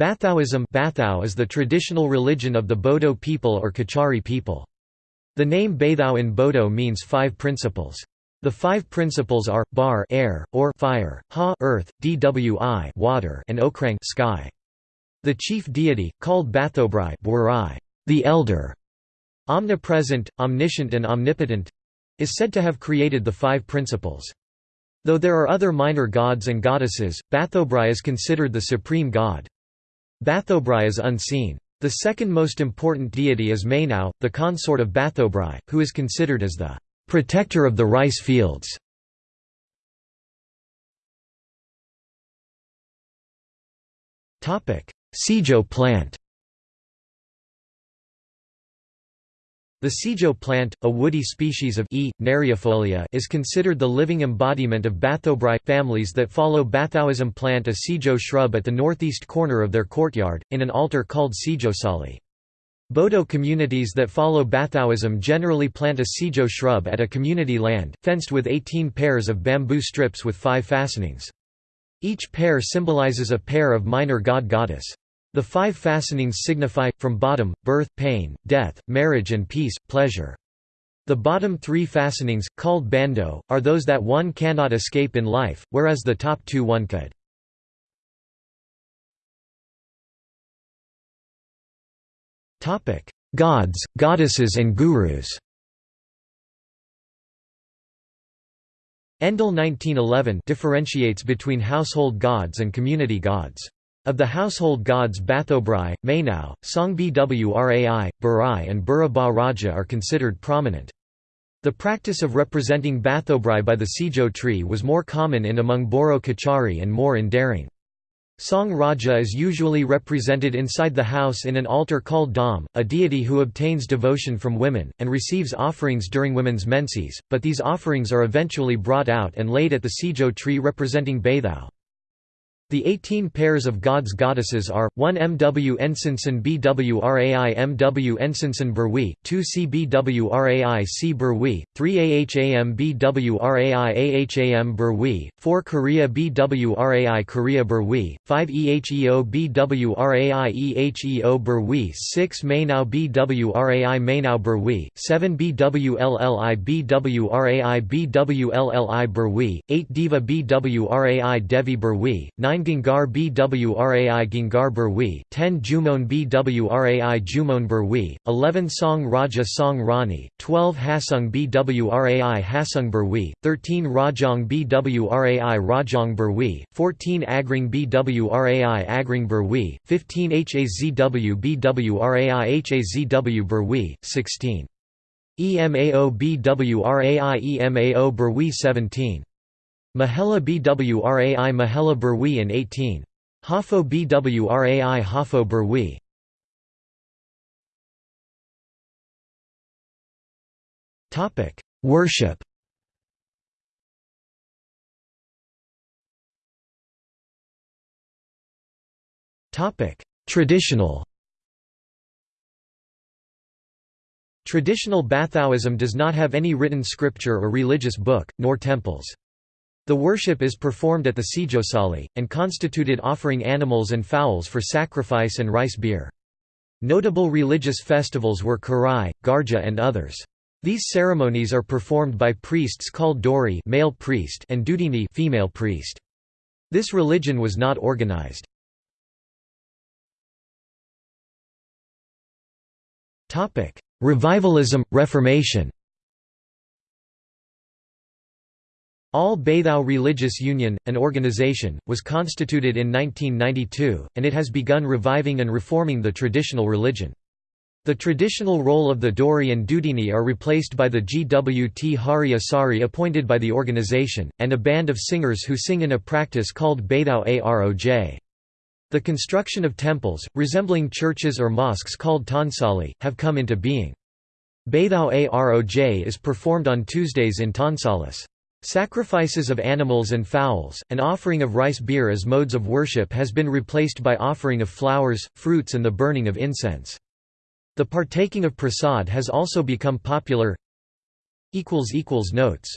Bathaoism Bathao is the traditional religion of the Bodo people or Kachari people. The name Bathao in Bodo means five principles. The five principles are, bar air, or fire, ha earth, dwi water and okrang sky. The chief deity, called Bathobrai the elder, omnipresent, omniscient and omnipotent, is said to have created the five principles. Though there are other minor gods and goddesses, Bathobrai is considered the supreme god. Bathobrai is unseen. The second most important deity is Mainau, the consort of Bathobrai, who is considered as the protector of the rice fields. Sijo plant The sijo plant, a woody species of E. neriifolia is considered the living embodiment of Bathobrai. Families that follow Bathoism plant a sijo shrub at the northeast corner of their courtyard, in an altar called sijosali. Bodo communities that follow Bathoism generally plant a sijo shrub at a community land, fenced with 18 pairs of bamboo strips with five fastenings. Each pair symbolizes a pair of minor god-goddess. The five fastenings signify, from bottom, birth, pain, death, marriage and peace, pleasure. The bottom three fastenings, called bando, are those that one cannot escape in life, whereas the top two one could. Gods, goddesses and gurus Endle 1911 differentiates between household gods and community gods. Of the household gods Bathobrai, Mainau, Songbwrai, Burai and Buraba Raja are considered prominent. The practice of representing Bathobrai by the Sijo tree was more common in among Boro Kachari and more in Darrang. Song Raja is usually represented inside the house in an altar called Dam, a deity who obtains devotion from women, and receives offerings during women's menses, but these offerings are eventually brought out and laid at the Sijo tree representing Bathao. The 18 pairs of gods goddesses are, 1 MW Ensinson BWRAI MW Ensinson Berwi, 2 CBWRAI C Berwi, 3 AHAM BWRAI AHAM Berwi, 4 Korea BWRAI Korea Berwi, 5 EHEO BWRAI EHEO Berwi 6 Mainau BWRAI Mainau Berwi, 7 BWLLI BWRAI BWLLI Berwi, 8 Diva BWRAI Devi Berwi, 9 9 Gingar Bwrai Gingar Berwi, 10 Jumon Bwrai Jumon Berwi, 11 Song Raja Song Rani, 12 Hasung Bwrai Hasung Berwi, 13 Rajong Bwrai Rajong Berwi, 14 Agring Bwrai Agring Berwi, 15 Hazw Bwrai Hazw Berwi, 16 EMAO Bwrai EMAO Berwi 17 Mahela Bwrai Mahela Berwi in 18. Hafo Bwrai Hafo Berwi Worship Topic: Traditional Traditional Bathaoism does not have any written scripture or religious book, nor temples. The worship is performed at the Sijosali, and constituted offering animals and fowls for sacrifice and rice beer. Notable religious festivals were Karai, Garja and others. These ceremonies are performed by priests called Dori male priest and Dudini female priest. This religion was not organized. Revivalism, Reformation All Bathao Religious Union, an organization, was constituted in 1992, and it has begun reviving and reforming the traditional religion. The traditional role of the Dori and Dudini are replaced by the Gwt Hari Asari appointed by the organization, and a band of singers who sing in a practice called Bathao Aroj. The construction of temples, resembling churches or mosques called Tansali, have come into being. Bathao Aroj is performed on Tuesdays in Tansalis. Sacrifices of animals and fowls, and offering of rice beer as modes of worship has been replaced by offering of flowers, fruits and the burning of incense. The partaking of prasad has also become popular Notes